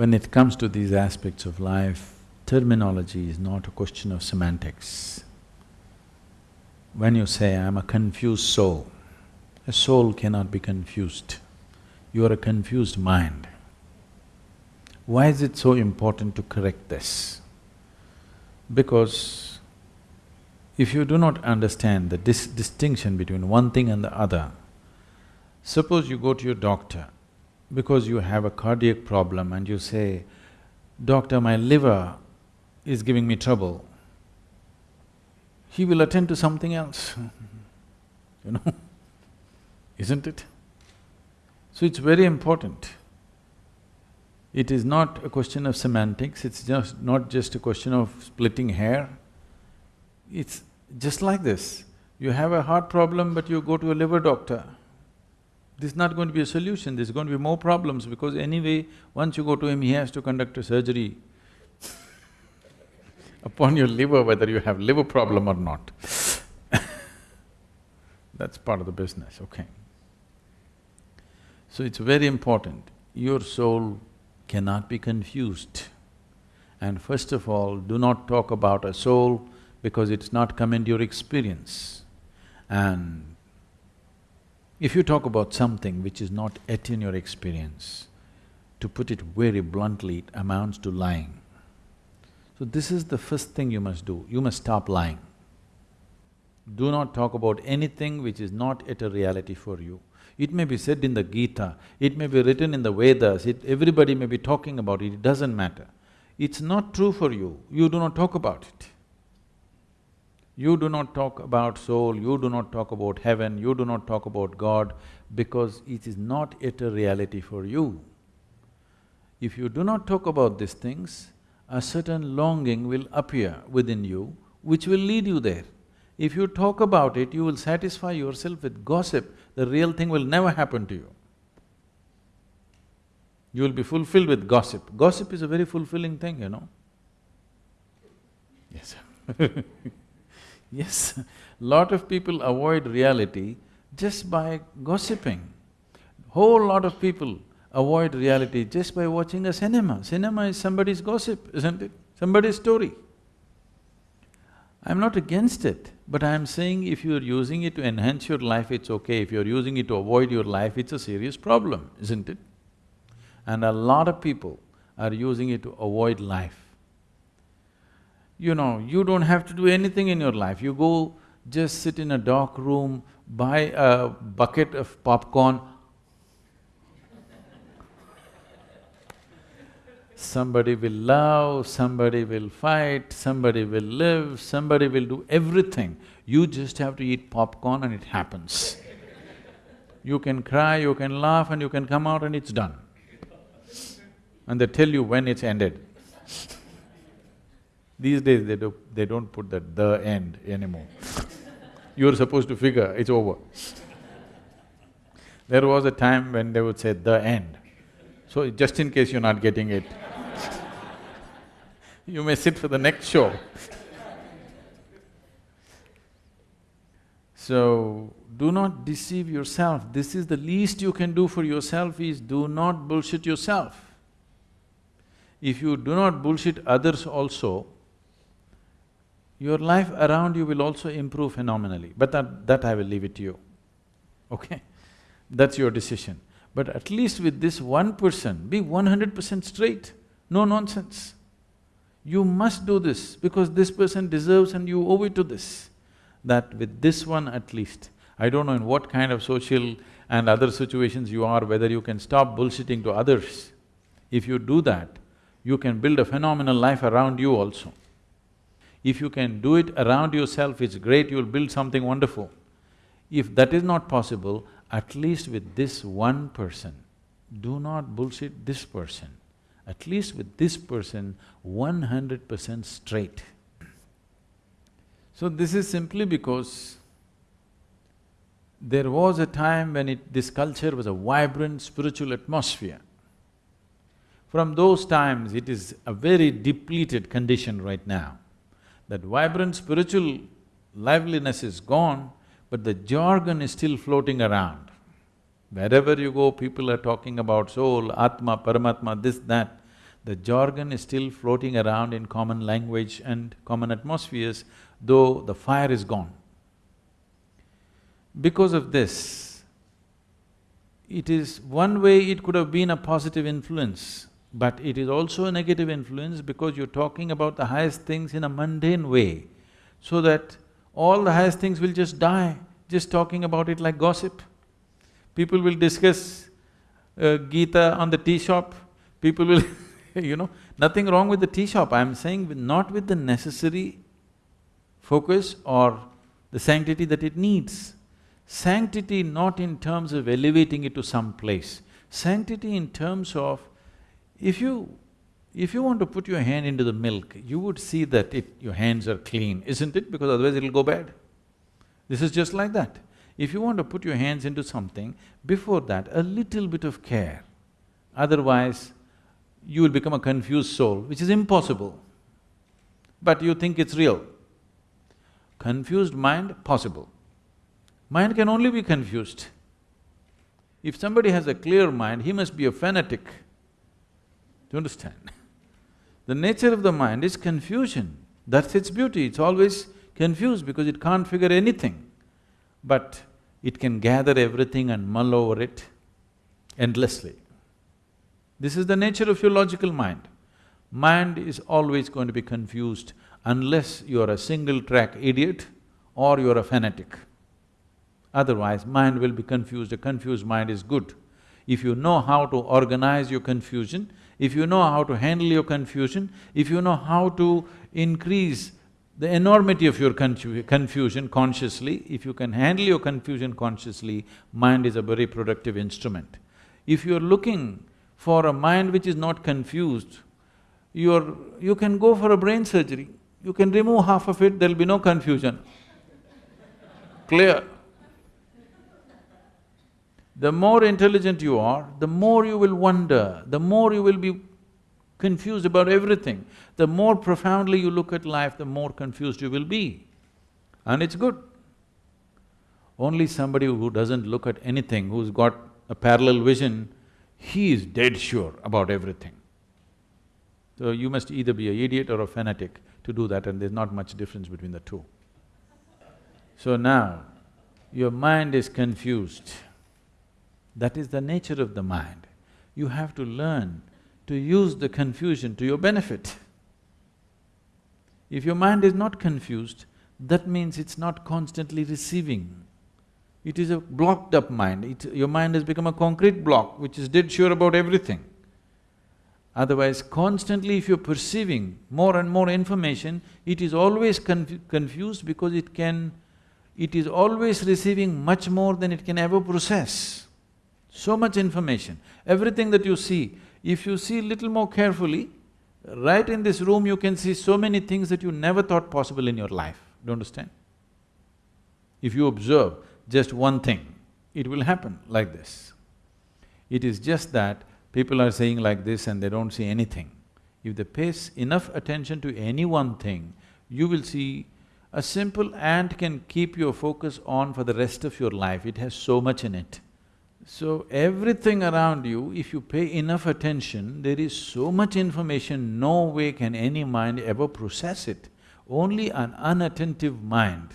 When it comes to these aspects of life, terminology is not a question of semantics. When you say, I'm a confused soul, a soul cannot be confused. You are a confused mind. Why is it so important to correct this? Because if you do not understand the dis distinction between one thing and the other, suppose you go to your doctor because you have a cardiac problem and you say, Doctor, my liver is giving me trouble, he will attend to something else, you know, isn't it? So it's very important. It is not a question of semantics, it's just not just a question of splitting hair. It's just like this. You have a heart problem but you go to a liver doctor. This is not going to be a solution, there's going to be more problems because anyway, once you go to him, he has to conduct a surgery upon your liver whether you have liver problem or not That's part of the business, okay. So it's very important, your soul cannot be confused. And first of all, do not talk about a soul because it's not come into your experience. And if you talk about something which is not yet in your experience, to put it very bluntly, it amounts to lying. So this is the first thing you must do, you must stop lying. Do not talk about anything which is not yet a reality for you. It may be said in the Gita, it may be written in the Vedas, it… everybody may be talking about it, it doesn't matter. It's not true for you, you do not talk about it. You do not talk about soul, you do not talk about heaven, you do not talk about God because it is not yet a reality for you. If you do not talk about these things, a certain longing will appear within you which will lead you there. If you talk about it, you will satisfy yourself with gossip, the real thing will never happen to you. You will be fulfilled with gossip. Gossip is a very fulfilling thing, you know. Yes Yes, lot of people avoid reality just by gossiping. Whole lot of people avoid reality just by watching a cinema. Cinema is somebody's gossip, isn't it? Somebody's story. I'm not against it, but I'm saying if you're using it to enhance your life, it's okay. If you're using it to avoid your life, it's a serious problem, isn't it? And a lot of people are using it to avoid life. You know, you don't have to do anything in your life. You go just sit in a dark room, buy a bucket of popcorn, Somebody will love, somebody will fight, somebody will live, somebody will do everything. You just have to eat popcorn and it happens. You can cry, you can laugh and you can come out and it's done. And they tell you when it's ended. These days they do… they don't put that the end anymore. You're supposed to figure it's over. There was a time when they would say the end. So just in case you're not getting it, you may sit for the next show. so, do not deceive yourself. This is the least you can do for yourself is do not bullshit yourself. If you do not bullshit others also, your life around you will also improve phenomenally, but that… that I will leave it to you, okay? That's your decision. But at least with this one person, be one hundred percent straight, no nonsense. You must do this because this person deserves and you owe it to this. That with this one at least, I don't know in what kind of social and other situations you are, whether you can stop bullshitting to others. If you do that, you can build a phenomenal life around you also. If you can do it around yourself, it's great, you'll build something wonderful. If that is not possible, at least with this one person, do not bullshit this person at least with this person, one hundred percent straight. So this is simply because there was a time when it… this culture was a vibrant spiritual atmosphere. From those times, it is a very depleted condition right now. That vibrant spiritual liveliness is gone, but the jargon is still floating around. Wherever you go, people are talking about soul, atma, paramatma, this, that. The jargon is still floating around in common language and common atmospheres, though the fire is gone. Because of this, it is… one way it could have been a positive influence, but it is also a negative influence because you're talking about the highest things in a mundane way, so that all the highest things will just die, just talking about it like gossip. People will discuss uh, Gita on the tea shop, people will you know, nothing wrong with the tea shop, I'm saying with not with the necessary focus or the sanctity that it needs. Sanctity not in terms of elevating it to some place, sanctity in terms of if you… if you want to put your hand into the milk, you would see that it… your hands are clean, isn't it? Because otherwise it'll go bad. This is just like that. If you want to put your hands into something, before that, a little bit of care. Otherwise, you will become a confused soul, which is impossible. But you think it's real. Confused mind, possible. Mind can only be confused. If somebody has a clear mind, he must be a fanatic. Do you understand? The nature of the mind is confusion. That's its beauty, it's always confused because it can't figure anything. But it can gather everything and mull over it endlessly. This is the nature of your logical mind. Mind is always going to be confused unless you are a single-track idiot or you are a fanatic. Otherwise, mind will be confused, a confused mind is good. If you know how to organize your confusion, if you know how to handle your confusion, if you know how to increase the enormity of your confusion consciously, if you can handle your confusion consciously, mind is a very productive instrument. If you're looking for a mind which is not confused, you're… you can go for a brain surgery, you can remove half of it, there'll be no confusion. Clear? The more intelligent you are, the more you will wonder, the more you will be confused about everything. The more profoundly you look at life, the more confused you will be. And it's good. Only somebody who doesn't look at anything, who's got a parallel vision, he is dead sure about everything. So you must either be an idiot or a fanatic to do that and there's not much difference between the two. So now, your mind is confused. That is the nature of the mind. You have to learn to use the confusion to your benefit. If your mind is not confused, that means it's not constantly receiving. It is a blocked up mind, it, your mind has become a concrete block which is dead sure about everything. Otherwise, constantly if you're perceiving more and more information, it is always confu confused because it can… it is always receiving much more than it can ever process. So much information. Everything that you see, if you see little more carefully, right in this room you can see so many things that you never thought possible in your life, do you understand? If you observe just one thing, it will happen like this. It is just that people are saying like this and they don't see anything. If they pay enough attention to any one thing, you will see a simple ant can keep your focus on for the rest of your life, it has so much in it. So everything around you, if you pay enough attention, there is so much information, no way can any mind ever process it. Only an unattentive mind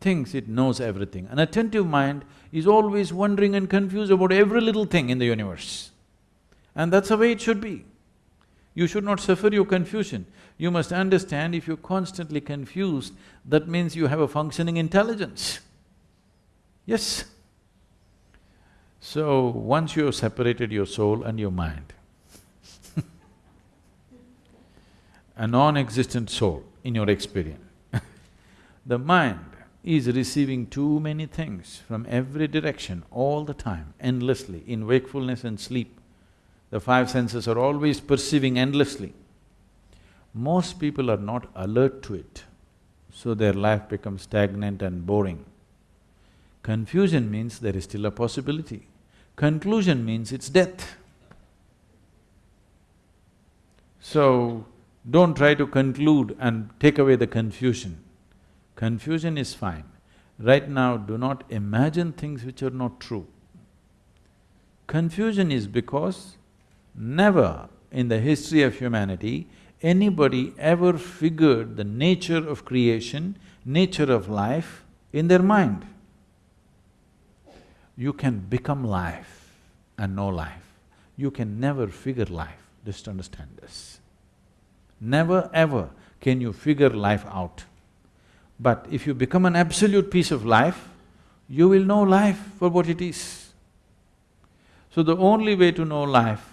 thinks it knows everything. An attentive mind is always wondering and confused about every little thing in the universe. And that's the way it should be. You should not suffer your confusion. You must understand if you're constantly confused, that means you have a functioning intelligence. Yes. So, once you have separated your soul and your mind, a non-existent soul in your experience, the mind is receiving too many things from every direction all the time, endlessly, in wakefulness and sleep. The five senses are always perceiving endlessly. Most people are not alert to it, so their life becomes stagnant and boring. Confusion means there is still a possibility. Conclusion means it's death. So, don't try to conclude and take away the confusion. Confusion is fine. Right now, do not imagine things which are not true. Confusion is because never in the history of humanity anybody ever figured the nature of creation, nature of life in their mind. You can become life and know life. You can never figure life, just understand this. Never ever can you figure life out. But if you become an absolute piece of life, you will know life for what it is. So the only way to know life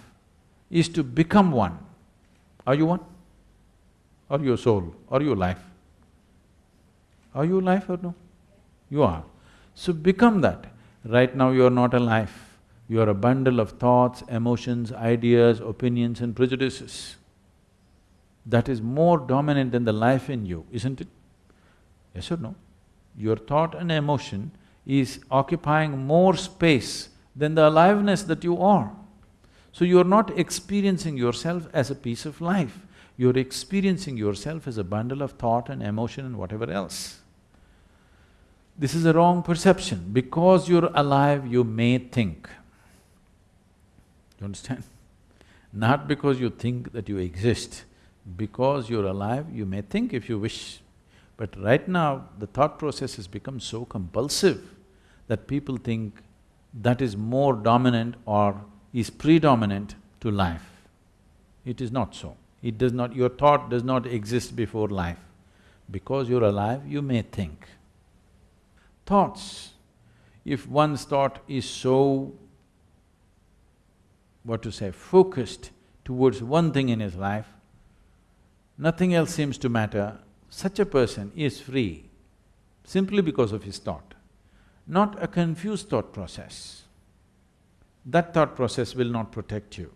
is to become one. Are you one? Are you soul? Are you life? Are you life or no? You are. So become that. Right now you are not alive. You are a bundle of thoughts, emotions, ideas, opinions and prejudices. That is more dominant than the life in you, isn't it? Yes or no? Your thought and emotion is occupying more space than the aliveness that you are. So you are not experiencing yourself as a piece of life, you're experiencing yourself as a bundle of thought and emotion and whatever else. This is a wrong perception. Because you're alive, you may think. You understand? Not because you think that you exist. Because you're alive, you may think if you wish. But right now, the thought process has become so compulsive that people think that is more dominant or is predominant to life. It is not so. It does not… your thought does not exist before life. Because you're alive, you may think. Thoughts, if one's thought is so, what to say, focused towards one thing in his life, nothing else seems to matter, such a person is free simply because of his thought, not a confused thought process. That thought process will not protect you.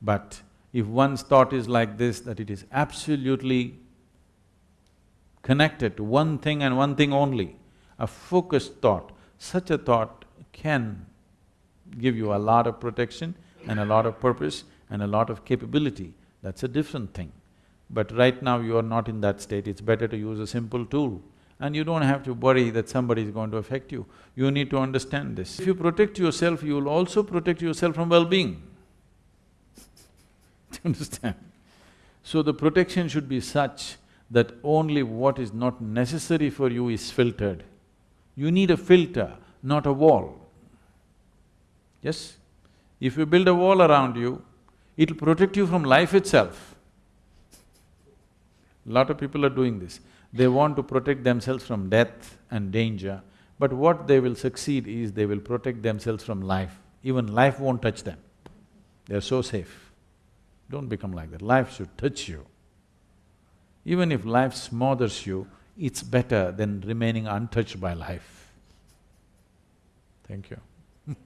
But if one's thought is like this, that it is absolutely connected to one thing and one thing only, a focused thought, such a thought can give you a lot of protection and a lot of purpose and a lot of capability, that's a different thing. But right now you are not in that state, it's better to use a simple tool and you don't have to worry that somebody is going to affect you. You need to understand this. If you protect yourself, you will also protect yourself from well-being. Do you understand? So the protection should be such that only what is not necessary for you is filtered. You need a filter, not a wall. Yes? If you build a wall around you, it'll protect you from life itself. Lot of people are doing this. They want to protect themselves from death and danger, but what they will succeed is they will protect themselves from life. Even life won't touch them. They're so safe. Don't become like that. Life should touch you. Even if life smothers you, it's better than remaining untouched by life. Thank you